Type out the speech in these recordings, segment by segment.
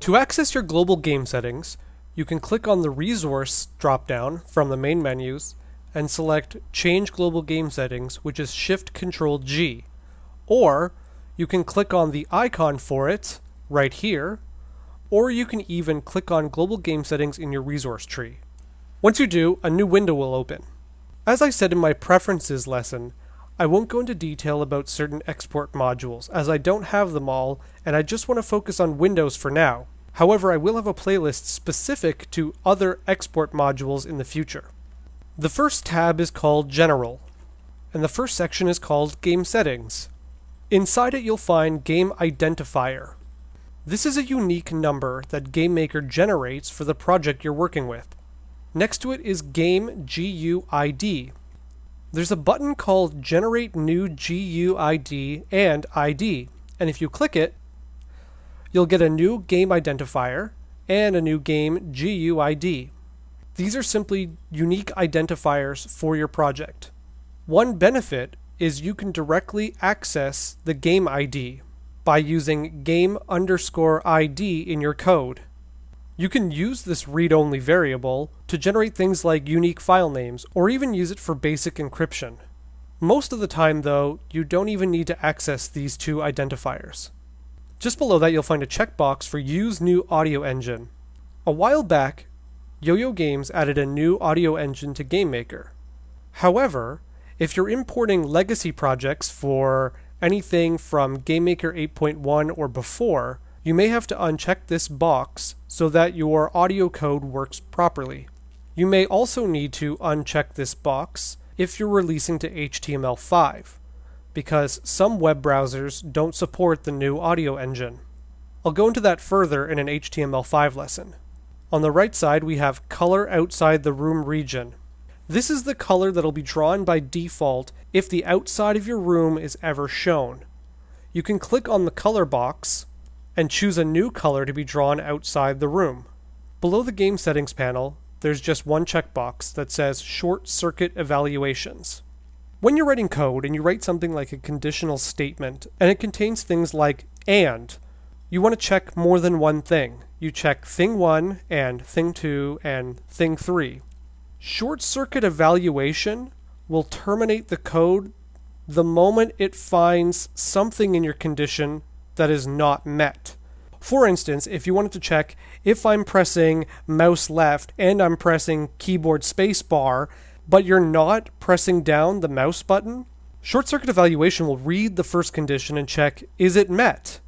To access your global game settings, you can click on the Resource dropdown from the main menus and select Change Global Game Settings, which is Shift Control G. Or you can click on the icon for it right here, or you can even click on Global Game Settings in your resource tree. Once you do, a new window will open. As I said in my Preferences lesson, I won't go into detail about certain export modules, as I don't have them all, and I just want to focus on Windows for now. However, I will have a playlist specific to other export modules in the future. The first tab is called General, and the first section is called Game Settings. Inside it you'll find Game Identifier. This is a unique number that GameMaker generates for the project you're working with. Next to it is Game GUID. There's a button called Generate New GUID and ID, and if you click it, you'll get a new game identifier and a new game GUID. These are simply unique identifiers for your project. One benefit is you can directly access the game ID by using game underscore ID in your code. You can use this read-only variable to generate things like unique file names or even use it for basic encryption. Most of the time though, you don't even need to access these two identifiers. Just below that you'll find a checkbox for Use New Audio Engine. A while back, Yo-Yo Games added a new audio engine to GameMaker. However, if you're importing legacy projects for anything from GameMaker 8.1 or before, you may have to uncheck this box so that your audio code works properly. You may also need to uncheck this box if you're releasing to HTML5, because some web browsers don't support the new audio engine. I'll go into that further in an HTML5 lesson. On the right side, we have color outside the room region. This is the color that'll be drawn by default if the outside of your room is ever shown. You can click on the color box and choose a new color to be drawn outside the room. Below the game settings panel, there's just one checkbox that says short circuit evaluations. When you're writing code and you write something like a conditional statement and it contains things like and, you want to check more than one thing. You check thing 1 and thing 2 and thing 3. Short circuit evaluation will terminate the code the moment it finds something in your condition that is not met. For instance, if you wanted to check if I'm pressing mouse left and I'm pressing keyboard spacebar, but you're not pressing down the mouse button, short circuit evaluation will read the first condition and check is it met?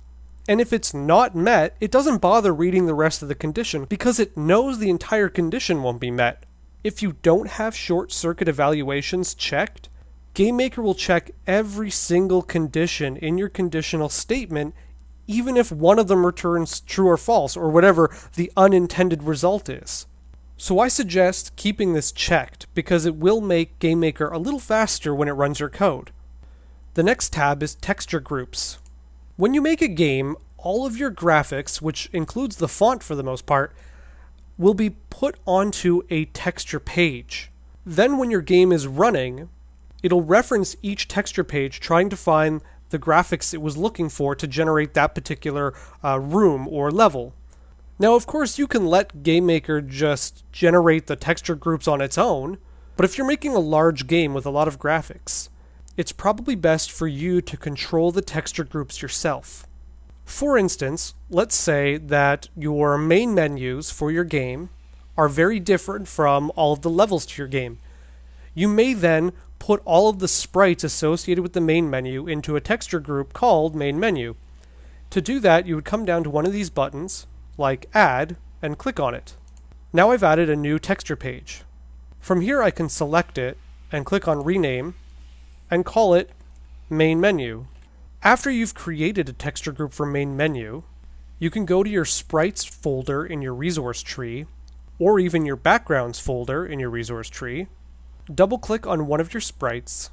And if it's not met, it doesn't bother reading the rest of the condition because it knows the entire condition won't be met. If you don't have short circuit evaluations checked, GameMaker will check every single condition in your conditional statement, even if one of them returns true or false, or whatever the unintended result is. So I suggest keeping this checked because it will make GameMaker a little faster when it runs your code. The next tab is Texture Groups. When you make a game, all of your graphics, which includes the font for the most part, will be put onto a texture page. Then when your game is running, it'll reference each texture page trying to find the graphics it was looking for to generate that particular uh, room or level. Now, of course, you can let GameMaker just generate the texture groups on its own, but if you're making a large game with a lot of graphics, it's probably best for you to control the texture groups yourself. For instance, let's say that your main menus for your game are very different from all of the levels to your game. You may then put all of the sprites associated with the main menu into a texture group called main menu. To do that, you would come down to one of these buttons, like add, and click on it. Now I've added a new texture page. From here I can select it and click on rename and call it main menu. After you've created a texture group for main menu, you can go to your sprites folder in your resource tree, or even your backgrounds folder in your resource tree, double click on one of your sprites,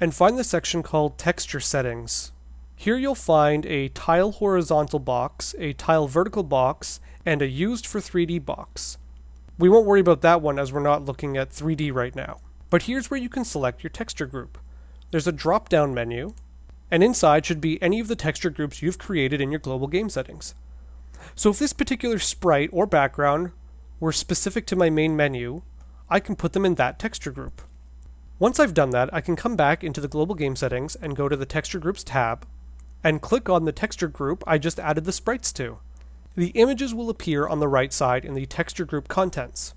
and find the section called texture settings. Here you'll find a tile horizontal box, a tile vertical box, and a used for 3D box. We won't worry about that one as we're not looking at 3D right now. But here's where you can select your texture group. There's a drop down menu, and inside should be any of the texture groups you've created in your global game settings. So if this particular sprite or background were specific to my main menu, I can put them in that texture group. Once I've done that, I can come back into the global game settings and go to the texture groups tab and click on the texture group I just added the sprites to. The images will appear on the right side in the texture group contents.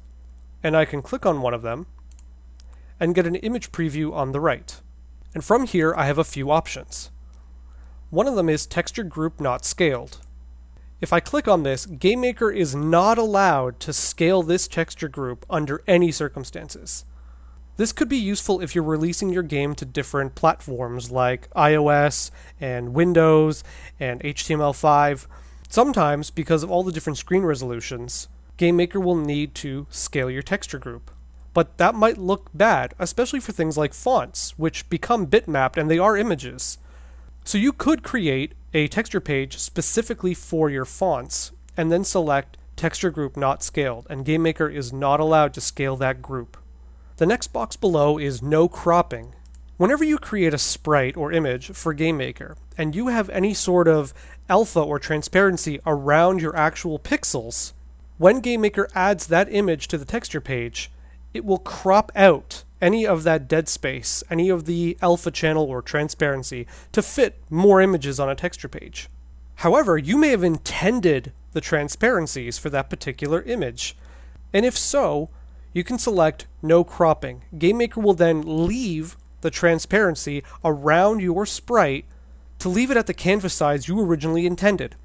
And I can click on one of them and get an image preview on the right. And from here, I have a few options. One of them is texture group not scaled. If I click on this, GameMaker is not allowed to scale this texture group under any circumstances. This could be useful if you're releasing your game to different platforms like iOS and Windows and HTML5. Sometimes, because of all the different screen resolutions, GameMaker will need to scale your texture group. But that might look bad, especially for things like fonts, which become bitmapped and they are images. So you could create a texture page specifically for your fonts and then select texture group not scaled and GameMaker is not allowed to scale that group. The next box below is no cropping. Whenever you create a sprite or image for GameMaker and you have any sort of alpha or transparency around your actual pixels, when GameMaker adds that image to the texture page, it will crop out any of that dead space, any of the alpha channel or transparency to fit more images on a texture page. However, you may have intended the transparencies for that particular image. And if so, you can select no cropping. GameMaker will then leave the transparency around your sprite to leave it at the canvas size you originally intended.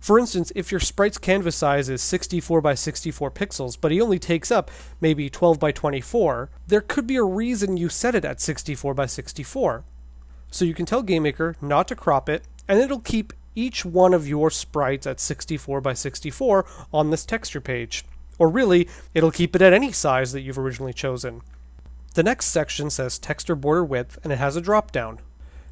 For instance, if your sprite's canvas size is 64 by 64 pixels, but he only takes up maybe 12 by 24, there could be a reason you set it at 64 by 64. So you can tell GameMaker not to crop it, and it'll keep each one of your sprites at 64 by 64 on this texture page. Or really, it'll keep it at any size that you've originally chosen. The next section says texture border width, and it has a drop down.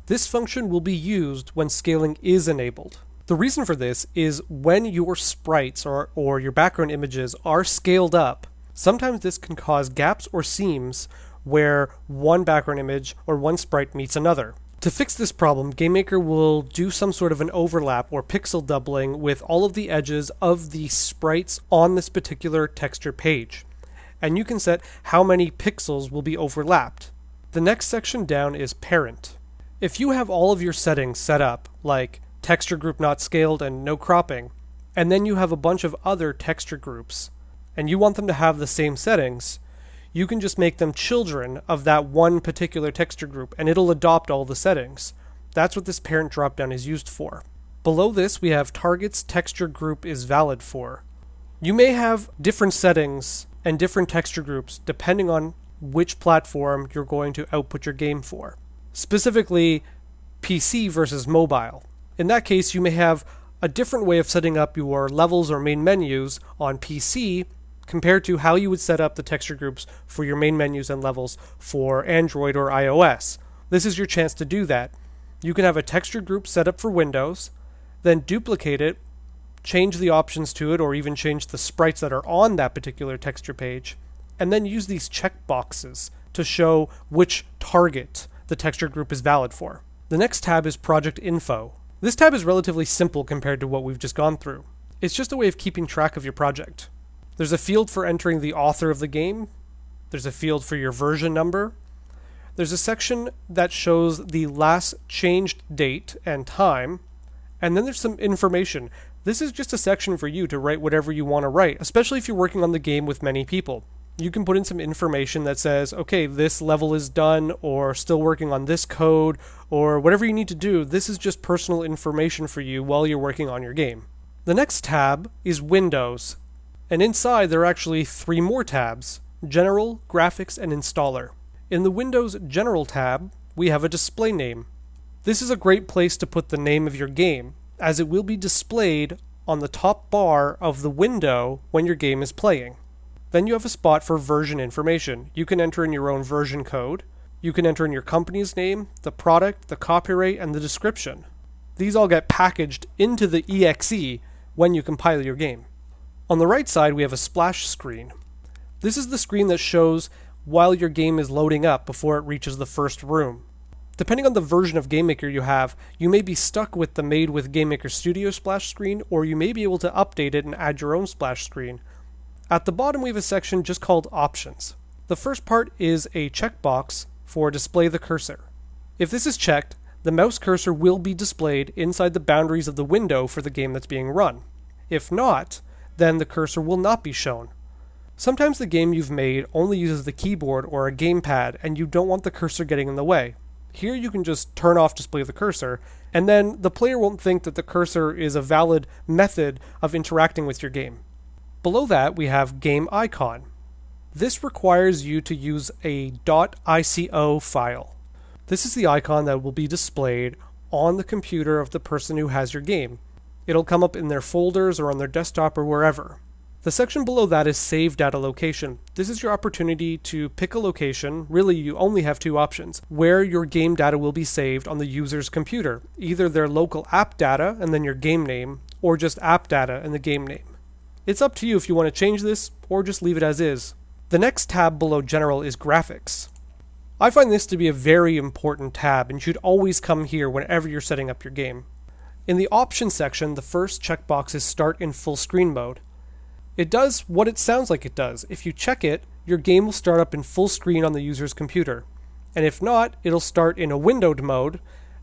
This function will be used when scaling is enabled. The reason for this is when your sprites or, or your background images are scaled up, sometimes this can cause gaps or seams where one background image or one sprite meets another. To fix this problem, GameMaker will do some sort of an overlap or pixel doubling with all of the edges of the sprites on this particular texture page. And you can set how many pixels will be overlapped. The next section down is Parent. If you have all of your settings set up, like texture group not scaled and no cropping. And then you have a bunch of other texture groups and you want them to have the same settings, you can just make them children of that one particular texture group and it'll adopt all the settings. That's what this parent dropdown is used for. Below this, we have targets texture group is valid for. You may have different settings and different texture groups depending on which platform you're going to output your game for. Specifically, PC versus mobile. In that case, you may have a different way of setting up your levels or main menus on PC compared to how you would set up the texture groups for your main menus and levels for Android or iOS. This is your chance to do that. You can have a texture group set up for Windows, then duplicate it, change the options to it, or even change the sprites that are on that particular texture page, and then use these checkboxes to show which target the texture group is valid for. The next tab is Project Info. This tab is relatively simple compared to what we've just gone through. It's just a way of keeping track of your project. There's a field for entering the author of the game. There's a field for your version number. There's a section that shows the last changed date and time. And then there's some information. This is just a section for you to write whatever you want to write, especially if you're working on the game with many people you can put in some information that says, okay, this level is done, or still working on this code, or whatever you need to do. This is just personal information for you while you're working on your game. The next tab is Windows, and inside there are actually three more tabs General, Graphics, and Installer. In the Windows General tab, we have a display name. This is a great place to put the name of your game, as it will be displayed on the top bar of the window when your game is playing. Then you have a spot for version information. You can enter in your own version code. You can enter in your company's name, the product, the copyright, and the description. These all get packaged into the exe when you compile your game. On the right side, we have a splash screen. This is the screen that shows while your game is loading up before it reaches the first room. Depending on the version of GameMaker you have, you may be stuck with the made with GameMaker Studio splash screen, or you may be able to update it and add your own splash screen. At the bottom we have a section just called Options. The first part is a checkbox for display the cursor. If this is checked, the mouse cursor will be displayed inside the boundaries of the window for the game that's being run. If not, then the cursor will not be shown. Sometimes the game you've made only uses the keyboard or a gamepad and you don't want the cursor getting in the way. Here you can just turn off display the cursor, and then the player won't think that the cursor is a valid method of interacting with your game. Below that, we have Game Icon. This requires you to use a .ico file. This is the icon that will be displayed on the computer of the person who has your game. It'll come up in their folders or on their desktop or wherever. The section below that is Save Data Location. This is your opportunity to pick a location, really you only have two options, where your game data will be saved on the user's computer. Either their local app data and then your game name, or just app data and the game name. It's up to you if you want to change this, or just leave it as is. The next tab below General is Graphics. I find this to be a very important tab and should always come here whenever you're setting up your game. In the Options section, the first checkbox is Start in Full Screen Mode. It does what it sounds like it does. If you check it, your game will start up in full screen on the user's computer. And if not, it'll start in a windowed mode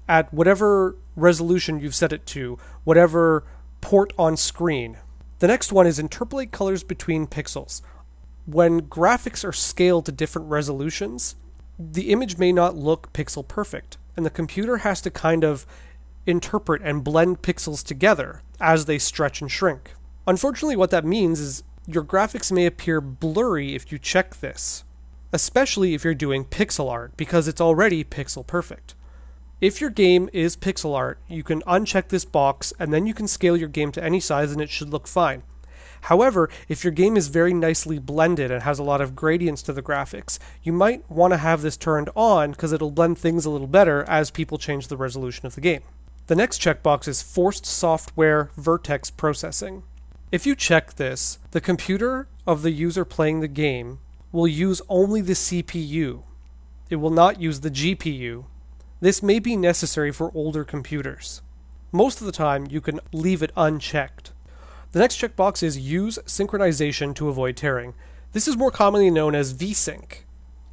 at whatever resolution you've set it to, whatever port on screen. The next one is interpolate colors between pixels. When graphics are scaled to different resolutions, the image may not look pixel perfect, and the computer has to kind of interpret and blend pixels together as they stretch and shrink. Unfortunately, what that means is your graphics may appear blurry if you check this, especially if you're doing pixel art, because it's already pixel perfect. If your game is pixel art, you can uncheck this box and then you can scale your game to any size and it should look fine. However, if your game is very nicely blended and has a lot of gradients to the graphics, you might want to have this turned on because it'll blend things a little better as people change the resolution of the game. The next checkbox is Forced Software Vertex Processing. If you check this, the computer of the user playing the game will use only the CPU. It will not use the GPU. This may be necessary for older computers. Most of the time, you can leave it unchecked. The next checkbox is Use Synchronization to avoid tearing. This is more commonly known as VSync.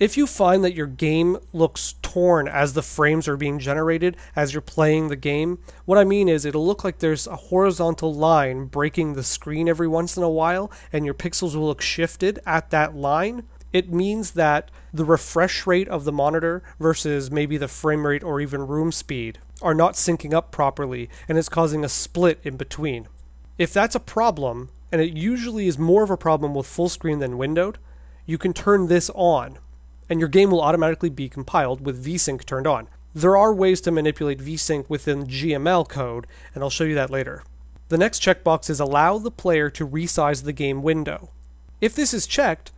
If you find that your game looks torn as the frames are being generated as you're playing the game, what I mean is it'll look like there's a horizontal line breaking the screen every once in a while and your pixels will look shifted at that line. It means that the refresh rate of the monitor versus maybe the frame rate or even room speed are not syncing up properly and is causing a split in between. If that's a problem, and it usually is more of a problem with full screen than windowed, you can turn this on and your game will automatically be compiled with VSync turned on. There are ways to manipulate VSync within GML code, and I'll show you that later. The next checkbox is allow the player to resize the game window. If this is checked,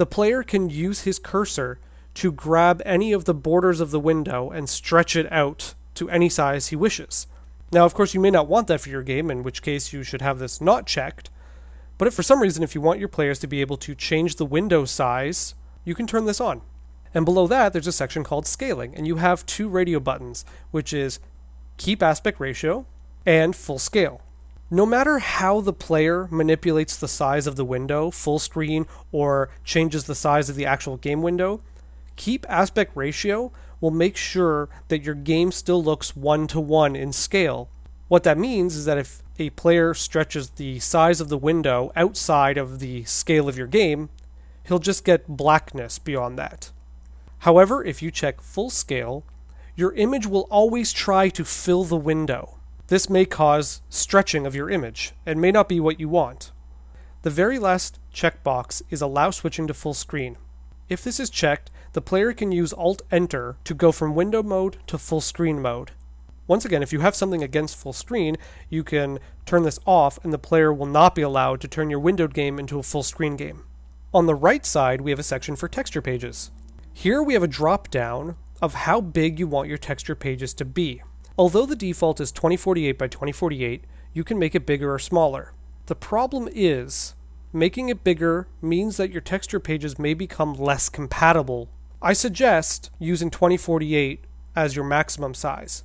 the player can use his cursor to grab any of the borders of the window and stretch it out to any size he wishes. Now, of course, you may not want that for your game, in which case you should have this not checked. But if for some reason, if you want your players to be able to change the window size, you can turn this on. And below that, there's a section called scaling, and you have two radio buttons, which is keep aspect ratio and full scale. No matter how the player manipulates the size of the window, full screen, or changes the size of the actual game window, keep aspect ratio will make sure that your game still looks one to one in scale. What that means is that if a player stretches the size of the window outside of the scale of your game, he'll just get blackness beyond that. However, if you check full scale, your image will always try to fill the window. This may cause stretching of your image and may not be what you want. The very last checkbox is allow switching to full screen. If this is checked, the player can use Alt Enter to go from window mode to full screen mode. Once again, if you have something against full screen, you can turn this off and the player will not be allowed to turn your windowed game into a full screen game. On the right side, we have a section for texture pages. Here we have a drop down of how big you want your texture pages to be. Although the default is 2048 by 2048, you can make it bigger or smaller. The problem is, making it bigger means that your texture pages may become less compatible. I suggest using 2048 as your maximum size.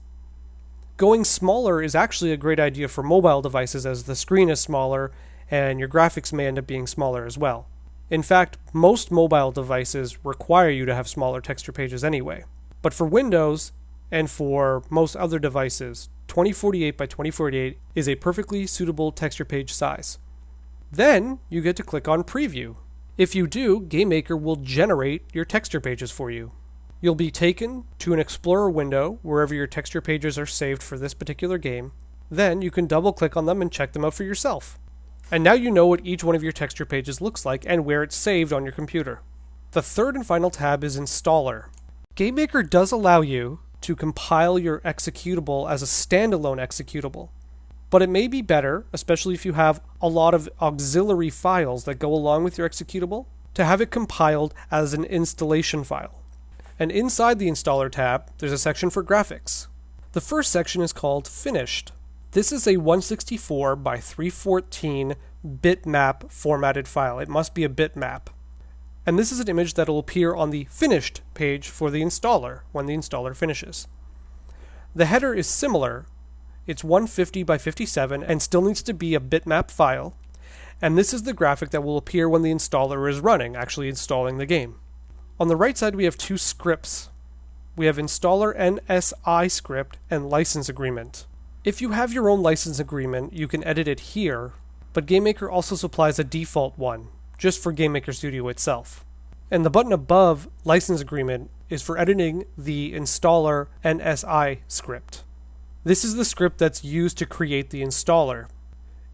Going smaller is actually a great idea for mobile devices as the screen is smaller and your graphics may end up being smaller as well. In fact, most mobile devices require you to have smaller texture pages anyway. But for Windows and for most other devices, 2048 by 2048 is a perfectly suitable texture page size. Then you get to click on Preview. If you do, GameMaker will generate your texture pages for you. You'll be taken to an Explorer window wherever your texture pages are saved for this particular game. Then you can double click on them and check them out for yourself. And now you know what each one of your texture pages looks like and where it's saved on your computer. The third and final tab is Installer. GameMaker does allow you to compile your executable as a standalone executable. But it may be better, especially if you have a lot of auxiliary files that go along with your executable, to have it compiled as an installation file. And inside the Installer tab, there's a section for graphics. The first section is called Finished. This is a 164 by 314 bitmap formatted file. It must be a bitmap. And this is an image that will appear on the finished page for the installer when the installer finishes. The header is similar. It's 150 by 57 and still needs to be a bitmap file. And this is the graphic that will appear when the installer is running, actually installing the game. On the right side, we have two scripts. We have installer NSI script and license agreement. If you have your own license agreement, you can edit it here, but GameMaker also supplies a default one, just for GameMaker Studio itself. And the button above license agreement is for editing the installer NSI script. This is the script that's used to create the installer.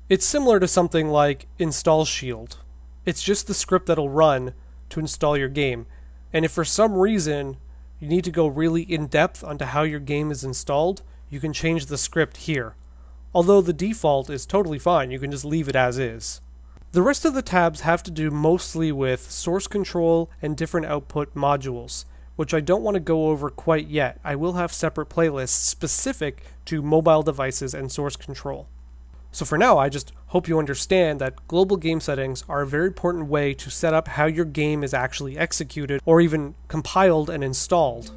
It's similar to something like Install Shield. It's just the script that'll run to install your game. And if for some reason you need to go really in depth onto how your game is installed, you can change the script here. Although the default is totally fine, you can just leave it as is. The rest of the tabs have to do mostly with source control and different output modules, which I don't want to go over quite yet. I will have separate playlists specific to mobile devices and source control. So for now, I just hope you understand that global game settings are a very important way to set up how your game is actually executed or even compiled and installed.